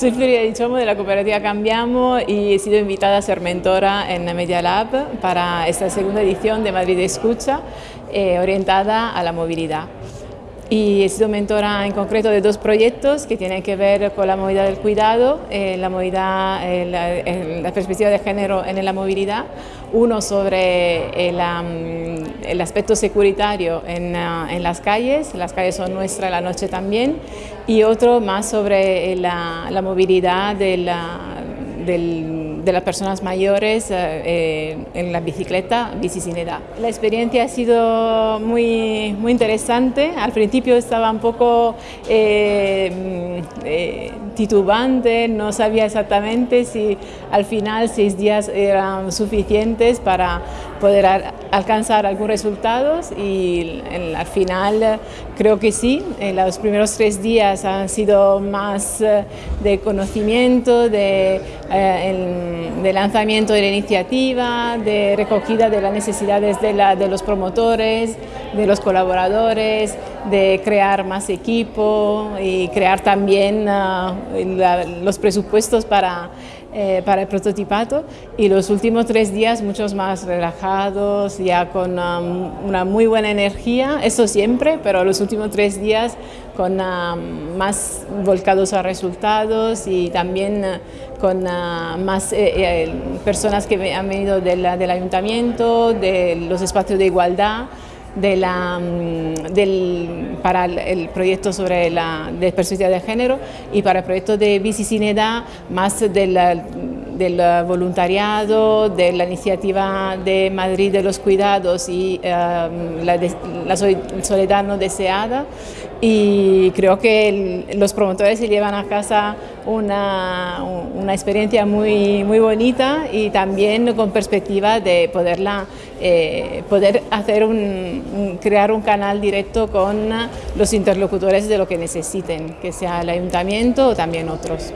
Soy Florida Dichomo de la cooperativa Cambiamos y he sido invitada a ser mentora en Media Lab para esta segunda edición de Madrid Escucha eh, orientada a la movilidad y he sido mentora en concreto de dos proyectos que tienen que ver con la movilidad del cuidado, eh, la, movilidad, eh, la, perspectiva de género en la movilidad, uno sobre el, el aspecto securitario en, ah, en, las calles, las calles son nuestras la noche también, y otro más sobre la, la movilidad de, la, de las personas mayores eh, eh, en la bicicleta, bici sin edad. La experiencia ha sido muy, muy interesante, al principio estaba un poco eh, titubante, no sabía exactamente si al final seis días eran suficientes para poder alcanzar algunos resultados y al final creo que sí, los primeros tres días han sido más de conocimiento, de eh, de lanzamiento de la iniciativa, de recogida de las necesidades de, la, de los promotores, de los colaboradores, de crear más equipo y crear también ah, los presupuestos para, eh, para el prototipato. Y los últimos tres días muchos más relajados, ya con una muy buena energía, eso siempre, pero los últimos tres días con más volcados a resultados y también uh, con uh, más eh, eh, personas que han venido del ayuntamiento, de los espacios de igualdad, de la, mm, del, para el proyecto sobre la perspectiva de género y para el proyecto de Bici Sin Edad más del, del voluntariado, de la iniciativa de Madrid de los cuidados y la, la, soledad no deseada y creo que los promotores se llevan a casa una, una experiencia muy, muy bonita y también con perspectiva de poderla, eh, poder hacer un, crear un canal directo con los interlocutores de lo que necesiten, que sea el ayuntamiento o también otros.